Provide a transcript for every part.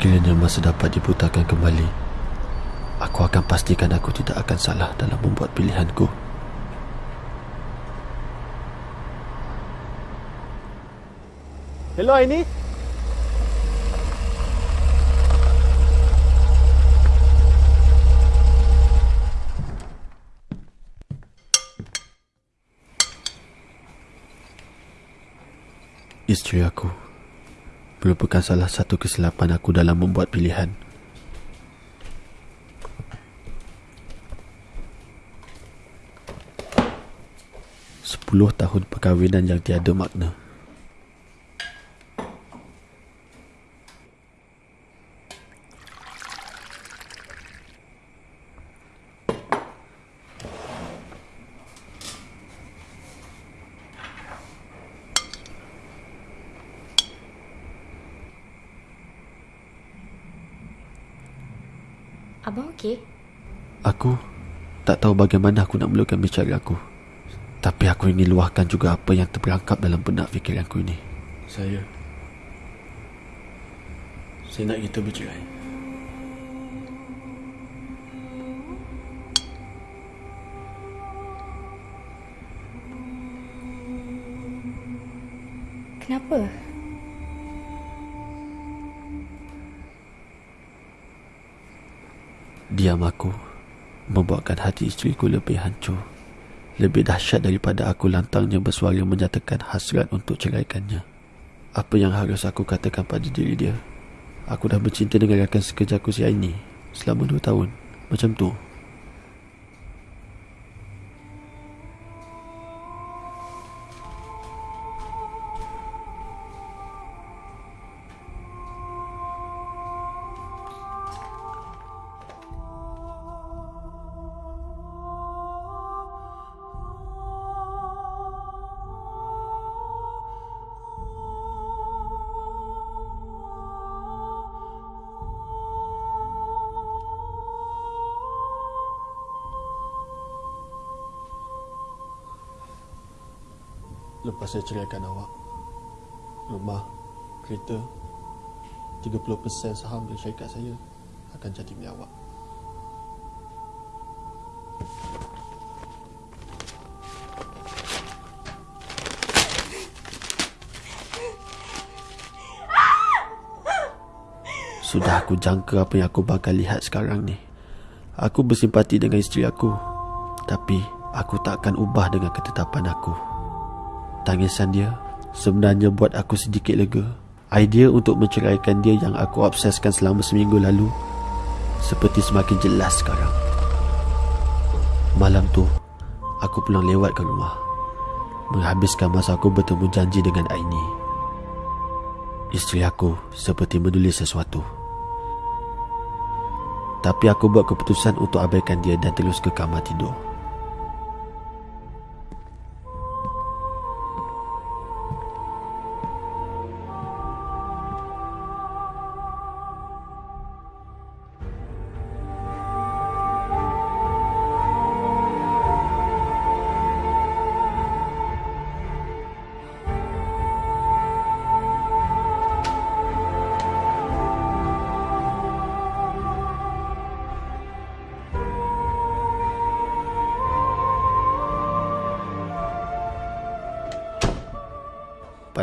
Sekiranya masa dapat diputarkan kembali, aku akan pastikan aku tidak akan salah dalam membuat pilihanku. Hello Aini. Isteri aku merupakan salah satu kesilapan aku dalam membuat pilihan. Sepuluh tahun perkahwinan yang tiada makna. Abang okey? Aku tak tahu bagaimana aku nak mulakan bicara aku. Tapi aku ingin luahkan juga apa yang terperangkap dalam benak fikiranku ini. Saya... Saya nak kita bercerai. Kenapa? Diam aku membuatkan hati isteriku lebih hancur. Lebih dahsyat daripada aku lantangnya bersuara menyatakan hasrat untuk ceraikannya. Apa yang harus aku katakan pada diri dia? Aku dah bercinta dengan rakan sekerjaku si Aini selama dua tahun. Macam tu. Lepas saya ceraikan awak, rumah, kereta, 30% saham dari syarikat saya akan jadi milik awak. Sudah aku jangka apa yang aku bakal lihat sekarang ni. Aku bersimpati dengan isteri aku. Tapi aku tak akan ubah dengan ketetapan aku. Tangisan dia sebenarnya buat aku sedikit lega. Idea untuk menceraikan dia yang aku obseskan selama seminggu lalu seperti semakin jelas sekarang. Malam tu, aku pulang lewat ke rumah. Menghabiskan masa aku bertemu janji dengan Aini. Isteri aku seperti menulis sesuatu. Tapi aku buat keputusan untuk abaikan dia dan terus ke kamar tidur.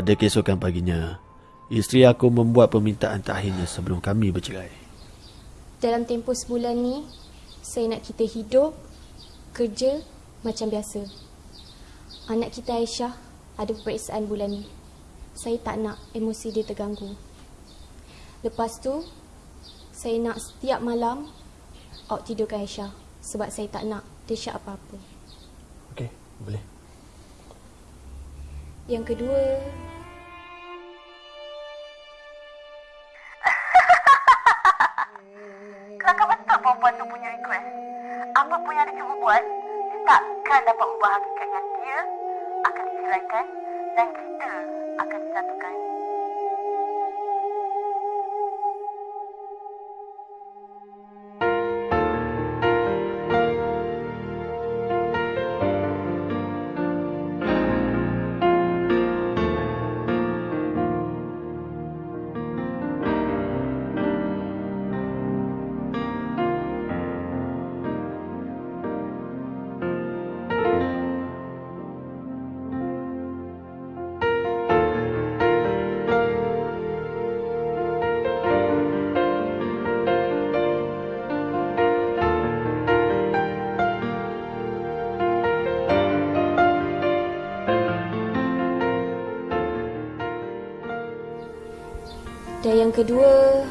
Pada keesokan paginya, isteri aku membuat permintaan terakhirnya sebelum kami bercerai. Dalam tempoh sebulan ni, saya nak kita hidup, kerja macam biasa. Anak kita Aisyah ada peperiksaan bulan ni. Saya tak nak emosi dia terganggu. Lepas tu, saya nak setiap malam awak tidurkan Aisyah sebab saya tak nak dia syak apa-apa. Okey, boleh. Yang kedua, Apa yang dia cuba buat, dia takkan dapat ubah hakikat yang dia akan diceraikan dan kita akan disatukan. Dan yang kedua,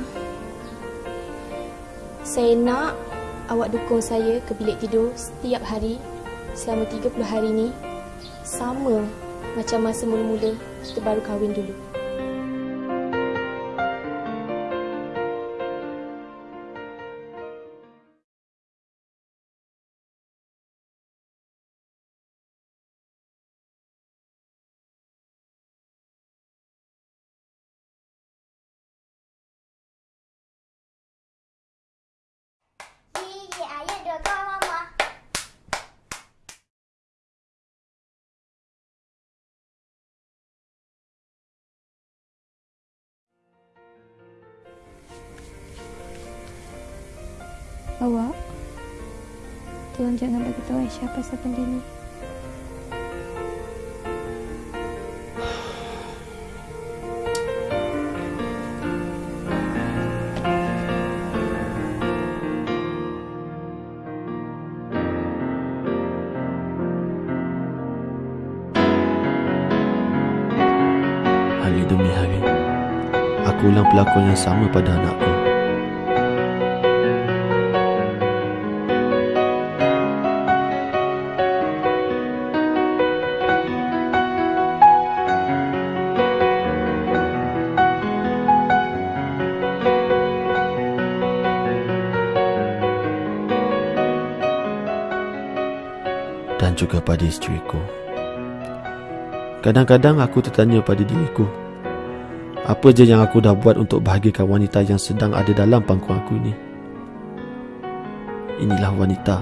saya nak awak dukung saya ke bilik tidur setiap hari selama 30 hari ni sama macam masa mula-mula kita baru kahwin dulu. Awak, tolong jangan bagi tahu Aisyah pasal benda ni. Hari demi hari. Aku ulang pelakon yang sama pada anakku. Dan juga pada isteriku Kadang-kadang aku tertanya pada diriku Apa je yang aku dah buat untuk bahagikan wanita yang sedang ada dalam pangkuan aku ini? Inilah wanita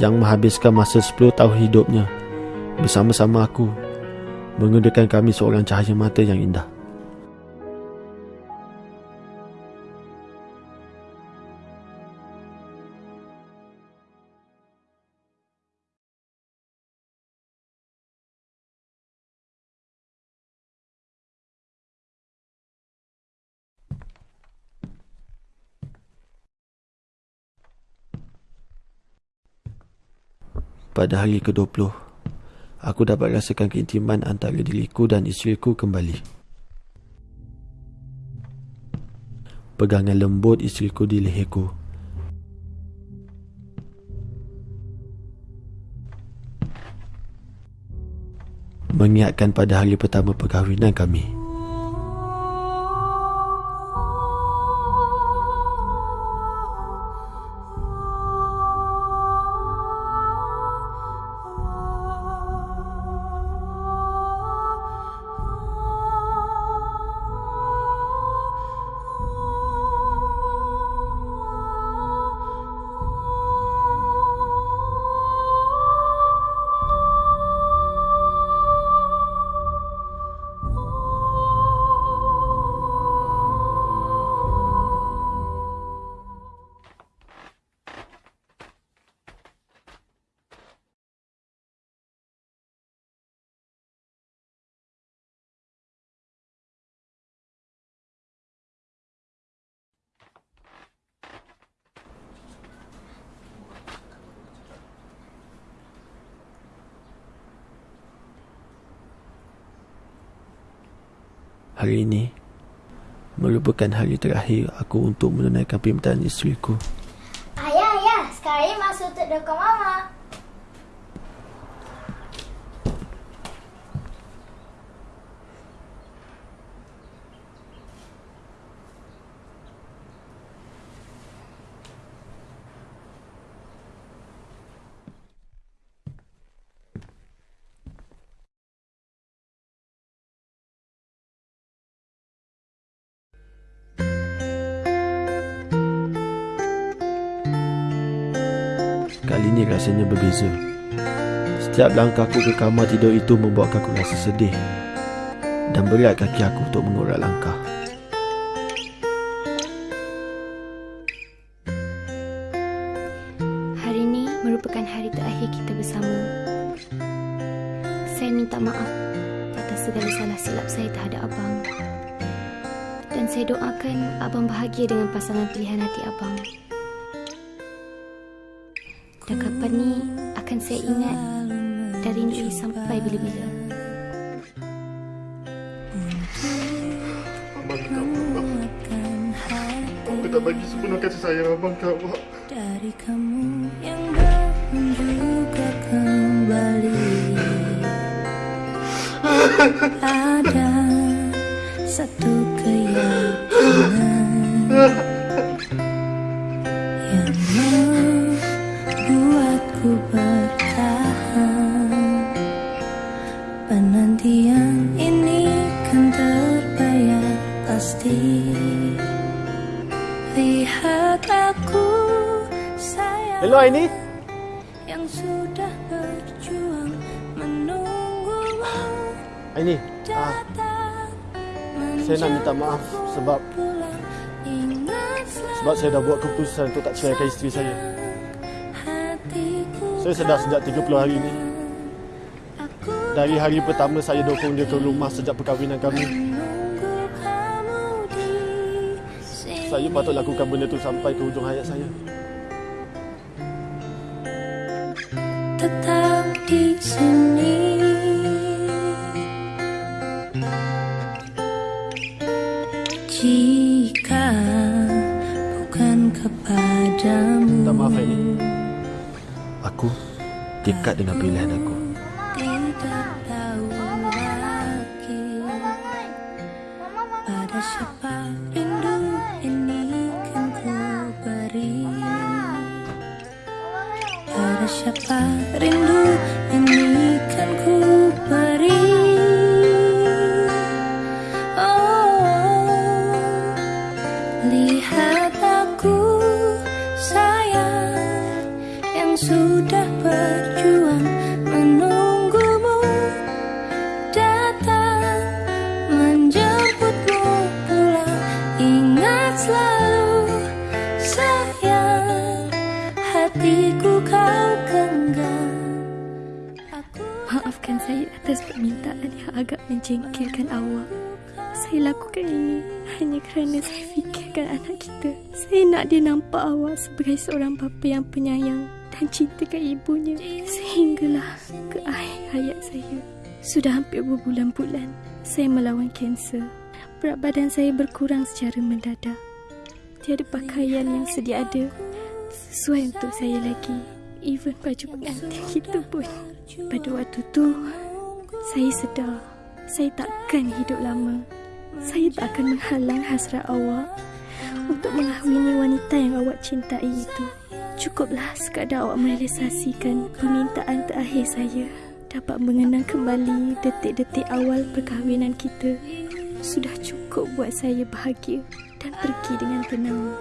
Yang menghabiskan masa 10 tahun hidupnya Bersama-sama aku Menggunakan kami seorang cahaya mata yang indah Pada hari ke-20 Aku dapat rasakan keintiman antara diriku dan isteriku kembali. Pegangan lembut isteriku di leherku. Mengingatkan pada hari pertama perkahwinan kami Hari ini merupakan hari terakhir aku untuk menunaikan permintaan isteriku. Ayah, ayah. Sekarang masuk untuk dukung mama. Kali ini rasanya berbeza. Setiap langkahku ke kamar tidur itu membuatkan aku rasa sedih dan berat kaki aku untuk mengurat langkah. Hari ini merupakan hari terakhir kita bersama. Saya minta maaf atas segala salah silap saya terhadap abang. Dan saya doakan abang bahagia dengan pasangan pilihan hati abang. Dan kapan ni akan saya ingat dan rindui sampai bila-bila. Abang minta maaf tak bagi sepenuh kasih sayang abang ke awak. dari kamu yang juga kembali ada satu ah, saya nak minta maaf sebab sebab saya dah buat keputusan untuk tak ceraikan isteri saya. Saya sedar sejak 30 hari ini. Dari hari pertama saya dukung dia ke rumah sejak perkahwinan kami. Saya patut lakukan benda tu sampai ke hujung hayat saya. Dekat dengan pilihan aku. tidak tahu lagi pada siapa rindu ini kan ku beri pada siapa rindu ini hatiku kau genggam Maafkan saya atas permintaan yang agak menjengkelkan awak. Saya lakukan ini hanya kerana saya fikirkan anak kita. Saya nak dia nampak awak sebagai seorang bapa yang penyayang dan cintakan ibunya. Sehinggalah ke akhir hayat saya. Sudah hampir berbulan-bulan saya melawan kanser. Berat badan saya berkurang secara mendadak. Tiada pakaian yang sedia ada sesuai untuk saya lagi. Even baju pengantin kita pun. Pada waktu tu, saya sedar saya takkan hidup lama. Saya tak akan menghalang hasrat awak untuk mengahwini wanita yang awak cintai itu. Cukuplah sekadar awak merealisasikan permintaan terakhir saya dapat mengenang kembali detik-detik awal perkahwinan kita. Sudah cukup buat saya bahagia dan pergi dengan tenang.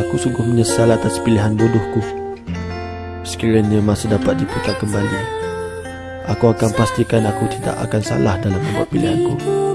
Aku sungguh menyesal atas pilihan bodohku. Sekiranya masa dapat diputar kembali, aku akan pastikan aku tidak akan salah dalam membuat pilihanku.